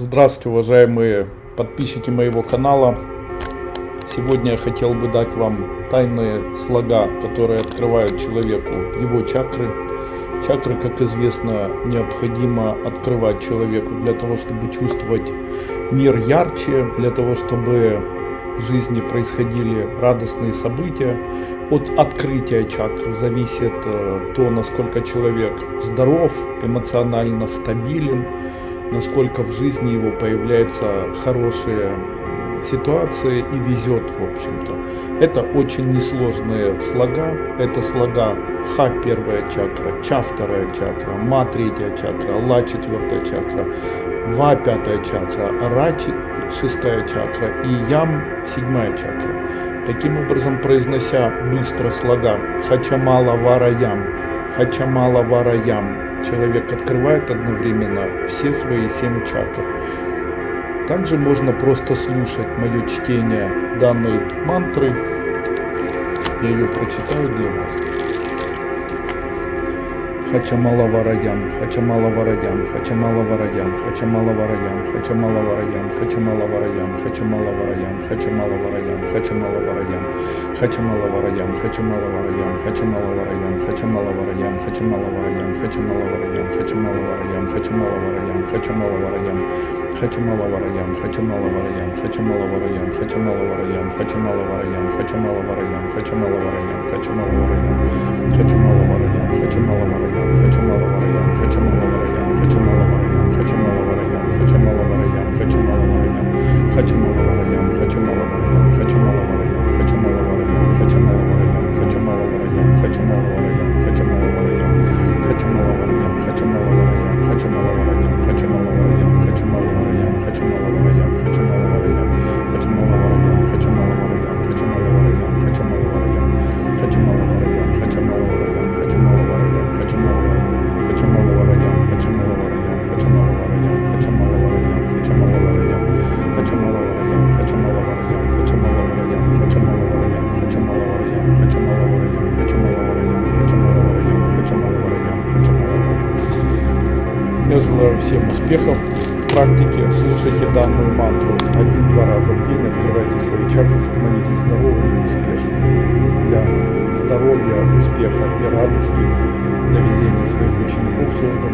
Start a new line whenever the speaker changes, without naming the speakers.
Здравствуйте, уважаемые подписчики моего канала. Сегодня я хотел бы дать вам тайные слога, которые открывают человеку его чакры. Чакры, как известно, необходимо открывать человеку для того, чтобы чувствовать мир ярче, для того, чтобы в жизни происходили радостные события. От открытия чакр зависит э, то, насколько человек здоров, эмоционально стабилен, насколько в жизни его появляются хорошие ситуации и везет, в общем-то. Это очень несложные слога. Это слога Ха первая чакра, Ча вторая чакра, Ма третья чакра, Ла четвертая чакра, Ва пятая чакра, Ра шестая чакра и Ям седьмая чакра. Таким образом, произнося быстро слога Хачамала Вара Ям, Хачамала Вара Ям, человек открывает одновременно все свои семь чакр. Также можно просто слушать мое чтение данной мантры. Я ее прочитаю для вас. Хачамала Вараям, Хачамала Вараям, Хачамала Вараям, Хачамала Вараям, Хачамала Вараям, Хачамала Вараям, Хачамала Вараям, Хачамала Вараям, Хачамала Вараям, Хачамала Вараям, Хачамала Вараям, Хачамала Вараям, Хачамала Вараям, Хачамала Вараям, Хачамала хочу маловарьям, хочу маловарьям, хочу маловарьям, хочу маловарьям, хочу маловарьям. Я желаю всем успехов в практике, слушайте данную мантру один-два раза в день, открывайте свои чакры, становитесь здоровыми и успешными. Для здоровья, успеха и радости для везения своих учеников создана дуба